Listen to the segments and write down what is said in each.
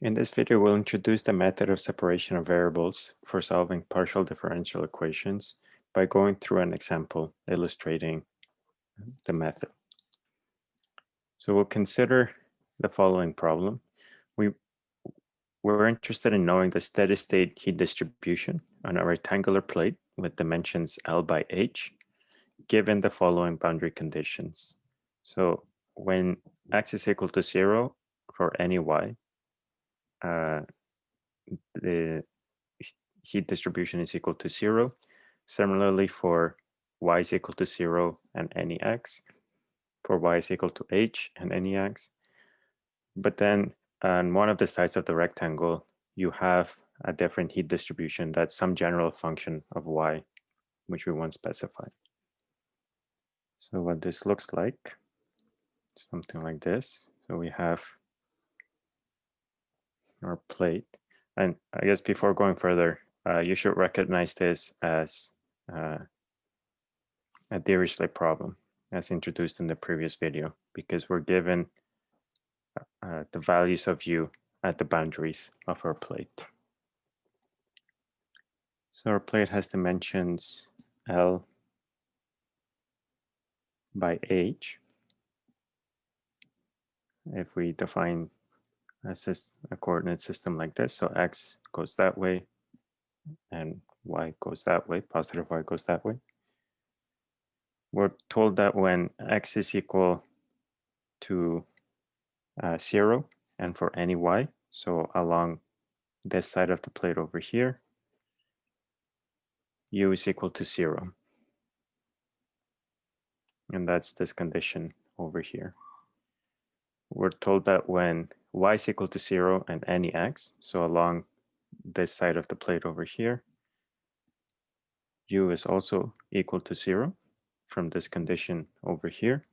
In this video, we'll introduce the method of separation of variables for solving partial differential equations by going through an example illustrating the method. So we'll consider the following problem. We, we're interested in knowing the steady state heat distribution on a rectangular plate with dimensions L by H, given the following boundary conditions. So when x is equal to zero for any y, uh, the heat distribution is equal to zero. Similarly for y is equal to zero and any x, for y is equal to h and any x. But then on one of the sides of the rectangle, you have a different heat distribution that's some general function of y, which we want specified. So what this looks like, something like this. So we have our plate. And I guess before going further, uh, you should recognize this as uh, a Dirichlet problem as introduced in the previous video, because we're given uh, the values of u at the boundaries of our plate. So our plate has dimensions L by H. If we define a, a coordinate system like this. So x goes that way and y goes that way, positive y goes that way. We're told that when x is equal to uh, zero and for any y, so along this side of the plate over here, u is equal to zero. And that's this condition over here. We're told that when y is equal to zero and any x. So along this side of the plate over here, u is also equal to zero from this condition over here.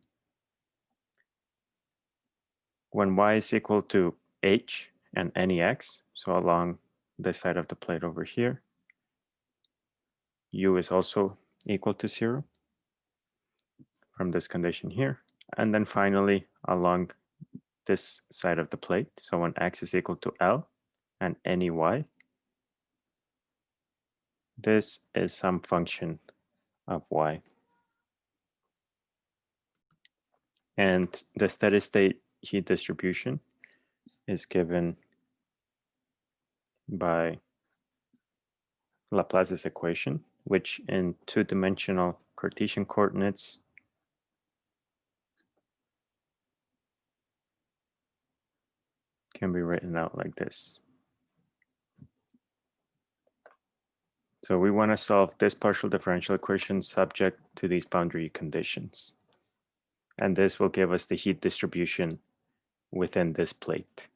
When y is equal to h and any x, so along this side of the plate over here, u is also equal to zero from this condition here. And then finally, along this side of the plate. So when x is equal to L and any y, this is some function of y. And the steady state heat distribution is given by Laplace's equation, which in two-dimensional Cartesian coordinates can be written out like this. So we want to solve this partial differential equation subject to these boundary conditions. And this will give us the heat distribution within this plate.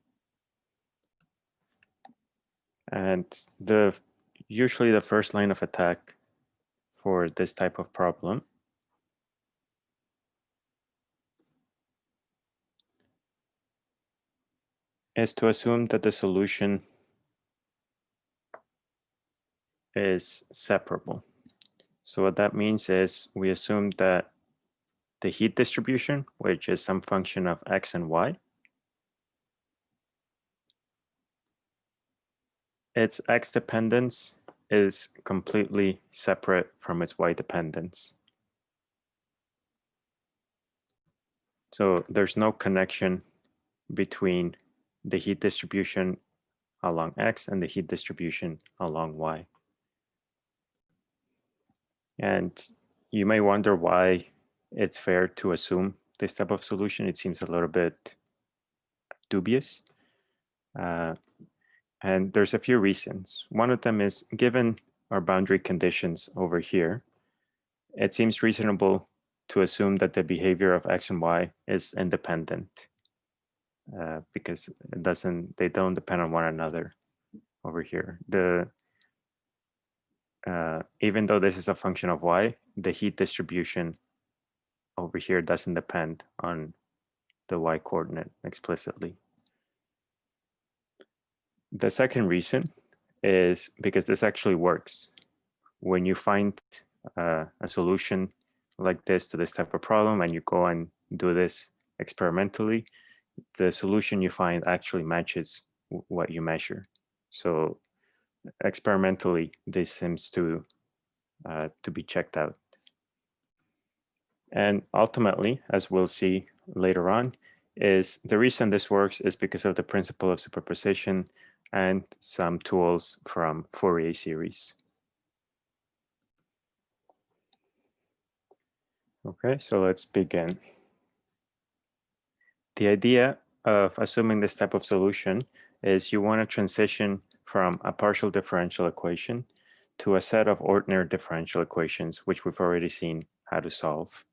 And the usually the first line of attack for this type of problem is to assume that the solution is separable. So what that means is we assume that the heat distribution, which is some function of x and y, its x dependence is completely separate from its y dependence. So there's no connection between the heat distribution along x and the heat distribution along y. And you may wonder why it's fair to assume this type of solution. It seems a little bit dubious. Uh, and there's a few reasons. One of them is given our boundary conditions over here, it seems reasonable to assume that the behavior of x and y is independent uh, because it doesn't they don't depend on one another over here. The uh, even though this is a function of y, the heat distribution over here doesn't depend on the y coordinate explicitly. The second reason is because this actually works. When you find uh, a solution like this to this type of problem and you go and do this experimentally, the solution you find actually matches what you measure. So experimentally, this seems to uh, to be checked out. And ultimately, as we'll see later on, is the reason this works is because of the principle of superposition and some tools from Fourier series. Okay, so let's begin. The idea of assuming this type of solution is you want to transition from a partial differential equation to a set of ordinary differential equations, which we've already seen how to solve.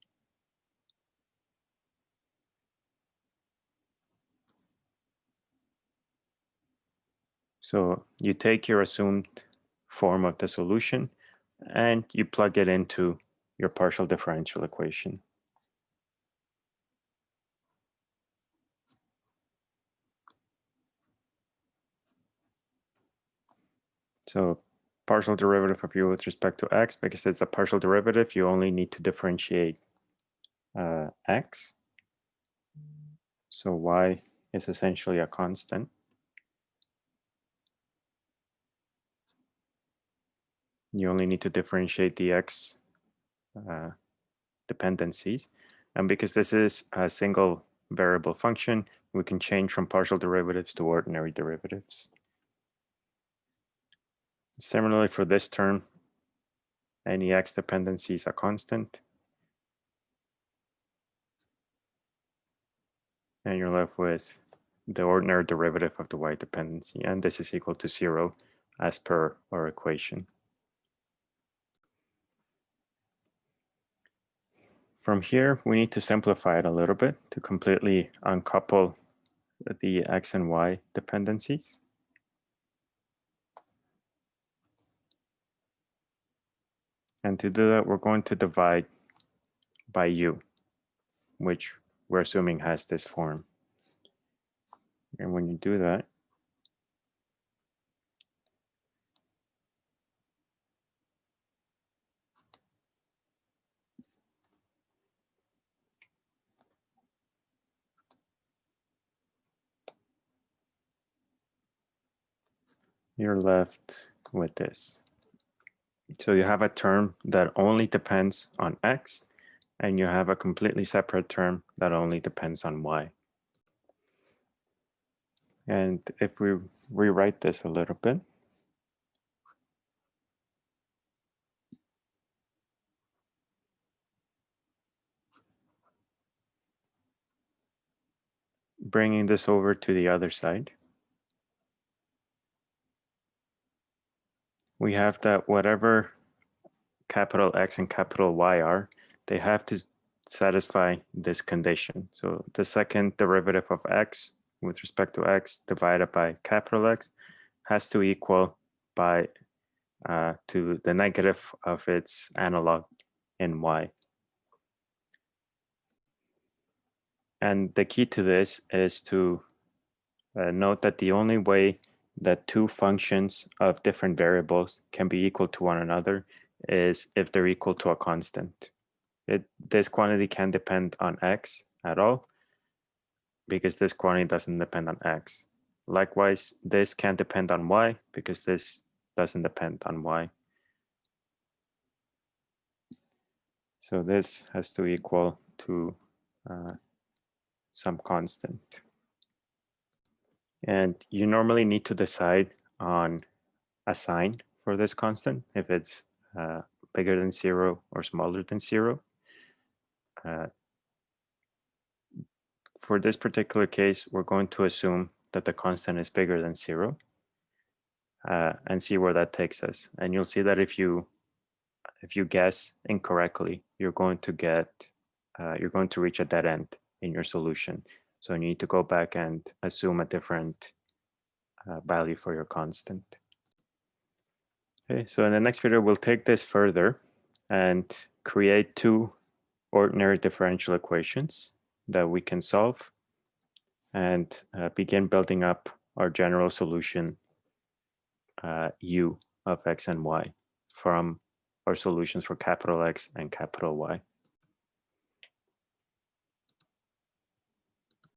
So you take your assumed form of the solution and you plug it into your partial differential equation. So partial derivative of u with respect to x, because it's a partial derivative, you only need to differentiate uh, x. So y is essentially a constant. you only need to differentiate the x uh, dependencies. And because this is a single variable function, we can change from partial derivatives to ordinary derivatives. Similarly for this term, any x dependency is a constant. And you're left with the ordinary derivative of the y dependency. And this is equal to zero as per our equation. From here, we need to simplify it a little bit to completely uncouple the x and y dependencies. And to do that, we're going to divide by u, which we're assuming has this form. And when you do that, you're left with this. So you have a term that only depends on x, and you have a completely separate term that only depends on y. And if we rewrite this a little bit, bringing this over to the other side, we have that whatever capital X and capital Y are, they have to satisfy this condition. So the second derivative of X with respect to X divided by capital X has to equal by uh, to the negative of its analog in Y. And the key to this is to uh, note that the only way that two functions of different variables can be equal to one another is if they're equal to a constant. It, this quantity can depend on x at all because this quantity doesn't depend on x. Likewise, this can't depend on y because this doesn't depend on y. So this has to equal to uh, some constant. And you normally need to decide on a sign for this constant, if it's uh, bigger than zero or smaller than zero. Uh, for this particular case, we're going to assume that the constant is bigger than zero uh, and see where that takes us. And you'll see that if you if you guess incorrectly, you're going to get uh, you're going to reach a dead end in your solution so you need to go back and assume a different uh, value for your constant. Okay, so in the next video, we'll take this further and create two ordinary differential equations that we can solve and uh, begin building up our general solution uh, u of x and y from our solutions for capital X and capital Y.